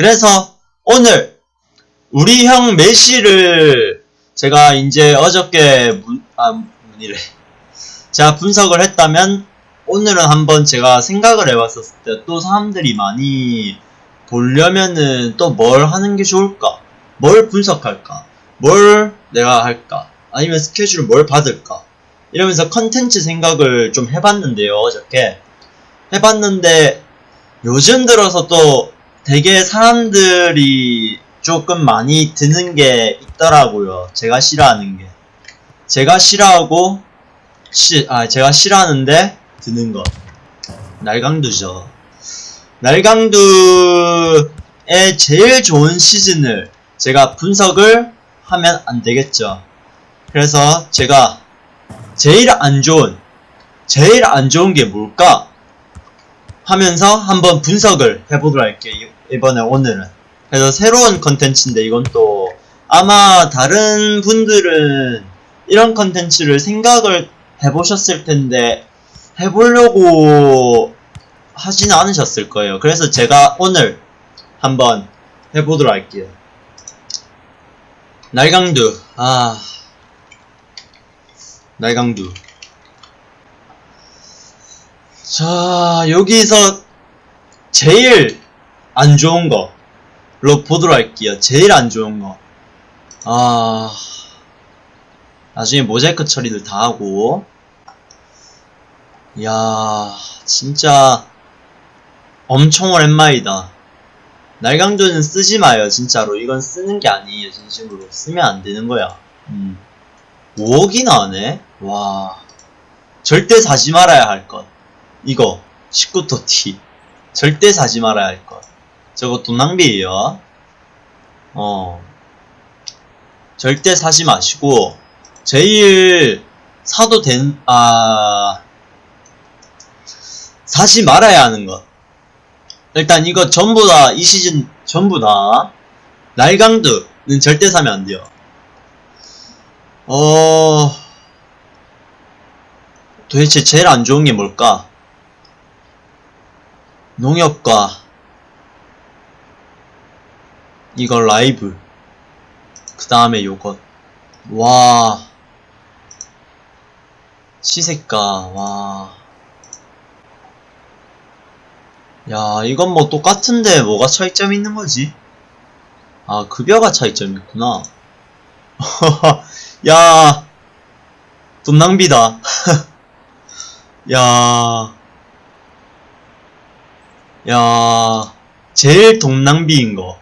그래서 오늘 우리 형 메시를 제가 이제 어저께 문, 아, 문의래. 제가 분석을 했다면 오늘은 한번 제가 생각을 해봤었을 때 또 사람들이 많이 보려면은 또 뭘 하는 게 좋을까? 뭘 분석할까? 뭘 내가 할까? 아니면 스케줄을 뭘 받을까? 이러면서 컨텐츠 생각을 좀 해봤는데요, 어저께. 해봤는데 요즘 들어서 또 되게 사람들이 조금 많이 드는 게 있더라고요. 제가 싫어하는 게. 제가 싫어하고, 시, 아, 제가 싫어하는데 드는 거. 날강두죠. 날강두의 제일 좋은 시즌을 제가 분석을 하면 안 되겠죠. 그래서 제가 제일 안 좋은, 제일 안 좋은 게 뭘까? 하면서 한번 분석을 해보도록 할게요. 이- 이번에 오늘은. 그래서 새로운 컨텐츠인데 이건 또 아마 다른 분들은 이런 컨텐츠를 생각을 해보셨을 텐데 해보려고 하지는 않으셨을 거예요. 그래서 제가 오늘 한번 해보도록 할게요. 날강두, 아, 날강두. 자, 여기서 제일 안 좋은 거로 보도록 할게요. 제일 안 좋은 거. 아, 나중에 모자이크 처리를 다 하고. 이야, 진짜 엄청 오랜만이다. 날강도는 쓰지 마요, 진짜로. 이건 쓰는 게 아니에요, 진심으로. 쓰면 안 되는 거야. 음. 5억이 나네? 와. 절대 사지 말아야 할 것. 이거 19토 T 절대 사지 말아야 할 것. 저거 돈 낭비예요. 어. 절대 사지 마시고 제일 사도 된 아. 사지 말아야 하는 것. 일단 이거 전부 다 이 시즌 전부 다 날강두는 절대 사면 안 돼요. 어. 도대체 제일 안 좋은 게 뭘까? 농협과 이거 라이브 그 다음에 요것 와 시세가 와 야, 이건 뭐 똑같은데 뭐가 차이점이 있는 거지? 아, 급여가 차이점이 있구나. 야, 돈 낭비다. 야, 야, 제일 돈 낭비인 거.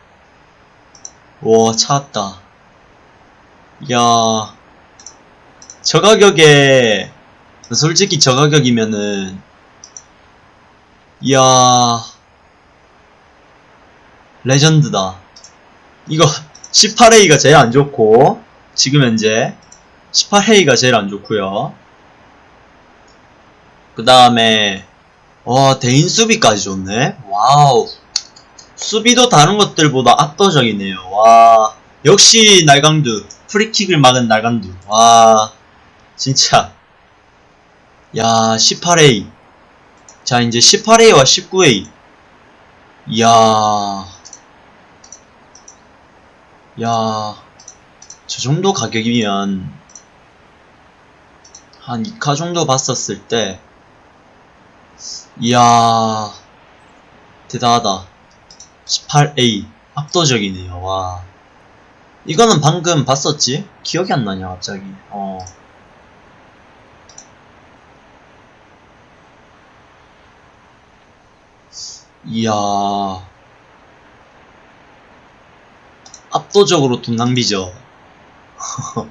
와, 찾았다. 야, 저 가격에, 솔직히 저 가격이면은, 이야, legend다. 이거 18A가 제일 안 좋고, 지금 현재 18A가 제일 안 좋고요. 그 다음에 와 대인 수비까지 좋네. wow. 수비도 다른 것들보다 압도적이네요. 와 역시 날강두 프리킥을 막은 날강두. 와 진짜 야 18A 자 이제 18A와 19A 이야 야 저 정도 가격이면 한 2카 정도 봤었을 때 이야 대단하다. 18A 압도적이네요. 와. 이거는 방금 봤었지? 기억이 안 나냐 갑자기. 어. 이야. 압도적으로 돈 낭비죠.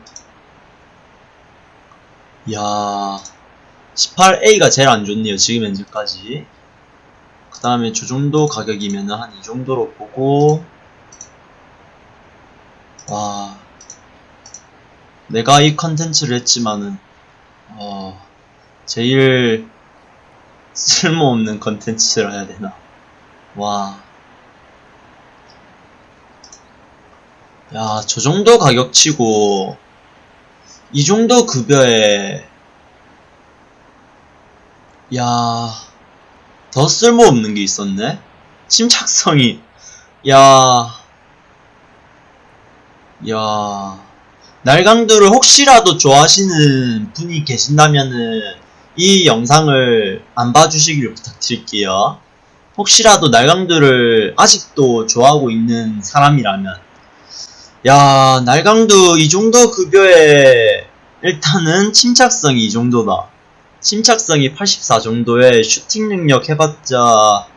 이야 18A가 제일 안 좋네요. 지금 현재까지. 그 다음에 저 정도 가격이면 한 이 정도로 보고. 와. 내가 이 컨텐츠를 했지만은 어 제일 쓸모없는 컨텐츠라 해야 되나. 와. 야, 저 정도 가격치고, 이 정도 급여에, 야, 더 쓸모없는 게 있었네? 침착성이 야, 야, 날강도를 혹시라도 좋아하시는 분이 계신다면은 이 영상을 안 봐주시기를 부탁드릴게요. 혹시라도 날강도를 아직도 좋아하고 있는 사람이라면 야, 날강도 이 정도 급여에 일단은 침착성이 이 정도다. 침착성이 84 정도의 슈팅 능력 해봤자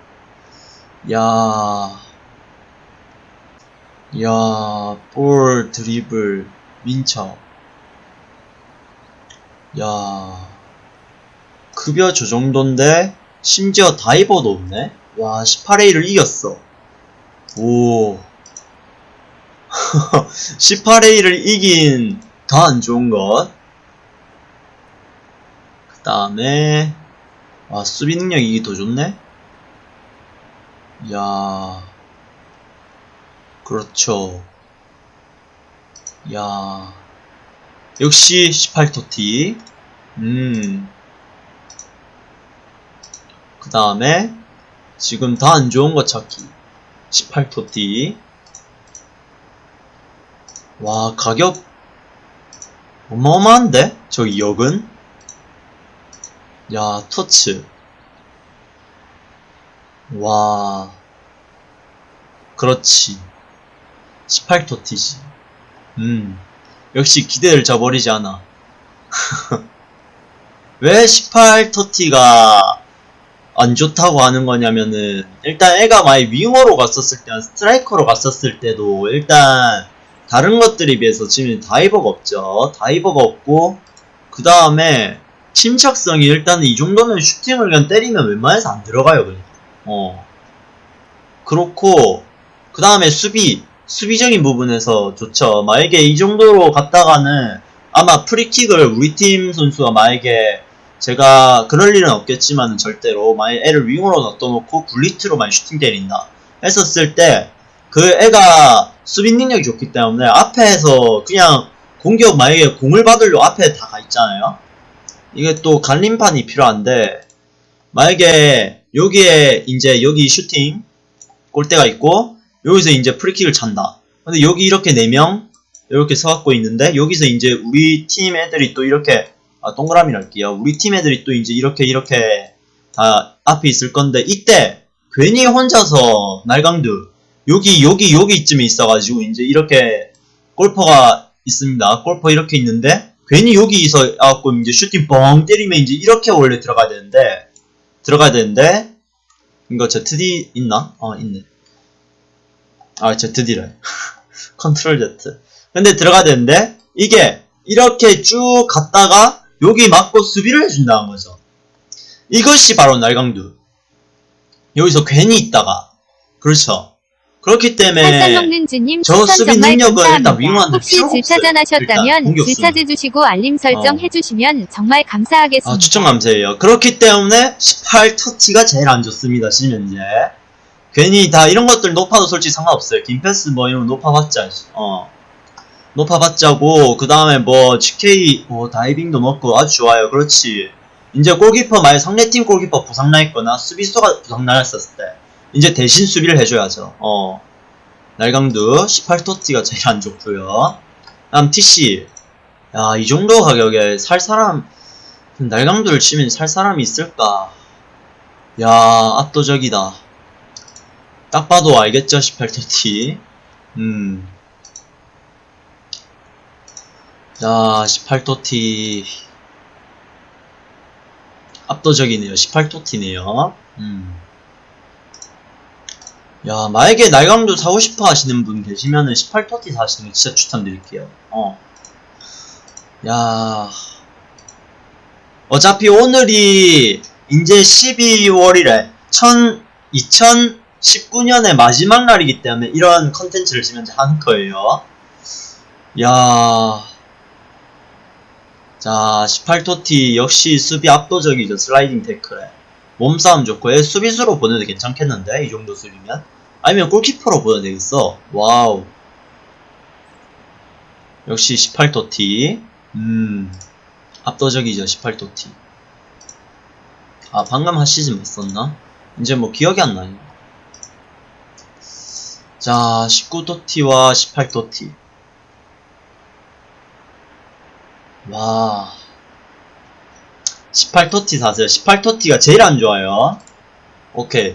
야, 야, 볼, 드리블, 민첩. 야, 급여 저 정도인데, 심지어 다이버도 없네? 와, 18A를 이겼어. 오. 18A를 이긴 더안 좋은 것. 그 다음에, 와, 수비 능력이 더 좋네? 야 그렇죠. 야 역시 18토티. 음. 그 다음에, 지금 더안 좋은 거 찾기. 18토티. 와, 가격, 어마어마한데? 저기 역은? 야, 터츠. 와. 그렇지. 18토티지. 음. 역시 기대를 저버리지 않아. 왜 18토티가 안 좋다고 하는 거냐면은, 일단 애가 많이 윙어로 갔었을 때, 스트라이커로 갔었을 때도, 일단, 다른 것들에 비해서 지금 다이버가 없죠. 다이버가 없고, 그 다음에, 침착성이 일단은 이 정도면 슈팅을 그냥 때리면 웬만해서 안 들어가요, 그냥. 어. 그렇고, 그 다음에 수비, 수비적인 부분에서 좋죠. 만약에 이 정도로 갔다가는 아마 프리킥을 우리 팀 선수가 만약에 제가 그럴 일은 없겠지만 절대로 만약 애를 윙으로 놔둬놓고 굴리트로 만 슈팅 때린다 했었을 때 그 애가 수비 능력이 좋기 때문에 앞에서 그냥 공격 만약에 공을 받으려 앞에 다 가 있잖아요. 이게 또 갈림판이 필요한데 만약에 여기에 이제 여기 슈팅 골대가 있고 여기서 이제 프리킥을 찬다. 근데 여기 이렇게 4명 이렇게 서갖고 있는데 여기서 이제 우리 팀 애들이 또 이렇게 아 동그라미 할게요. 우리 팀 애들이 또 이제 이렇게 이렇게 다 앞에 있을 건데 이때 괜히 혼자서 날강두 여기 여기 여기쯤에 있어가지고 이제 이렇게 골퍼가 있습니다. 골퍼 이렇게 있는데 괜히 여기서 갖고 이제 슈팅 뻥 때리면 이제 이렇게 원래 들어가야 되는데 들어가야 되는데 이거 ZD 있나? 어 있네. 아 ZD래. 컨트롤 Z. 근데 들어가야 되는데 이게 이렇게 쭉 갔다가 여기 맞고 수비를 해준다는 거죠. 이것이 바로 날강두. 여기서 괜히 있다가 그렇죠. 그렇기 때문에 저 수비 능력은 일단. 윙어한테 혹시 없어요. 질차전 하셨다면 공격수는. 질차해 주시고 알림 설정 어. 해주시면 정말 감사하겠습니다. 아, 추천 감사해요. 그렇기 때문에 18 터치가 제일 안 좋습니다, 지금 현재. 괜히 다 이런 것들 높아도 솔직히 상관없어요. 김패스 뭐 이런 거 높아봤자, 어. 높아봤자고, 그 다음에 뭐, GK, 뭐, 다이빙도 넣고 아주 좋아요. 그렇지. 이제 골키퍼, 만약 상대팀 골키퍼 부상나 있거나 수비수가 부상나 했었을 때, 이제 대신 수비를 해줘야죠. 어. 날강두, 18토티가 제일 안 좋고요 다음 TC. 야, 이 정도 가격에 살 사람, 날강도를 치면 살 사람이 있을까? 야, 압도적이다. 딱 봐도 알겠죠, 18토티. 음. 자, 18토티. 압도적이네요. 18토티네요. 음. 야, 만약에 날강도 사고 싶어 하시는 분 계시면은 18토티 사시는 거 진짜 추천드릴게요. 어. 야. 어차피 오늘이 이제 12월이래. 1000, 2019년의 마지막 날이기 때문에 이런 컨텐츠를 지금 현재 하는 거예요. 야. 자, 18TOTY 역시 수비 압도적이죠. 슬라이딩 태클에. 몸싸움 좋고, 얘 수비수로 보내도 괜찮겠는데? 이 정도 수비면? 아니면 골키퍼로 보내도 되겠어. wow. 역시 18토티. 음. 압도적이죠, 18토티. 아, 방금 한 시즌 못 썼나? 이제 뭐 기억이 안 나요. 자, 19토티와 18토티. 와. 18토티 사세요. 18토티가 제일 안 좋아요. 오케이.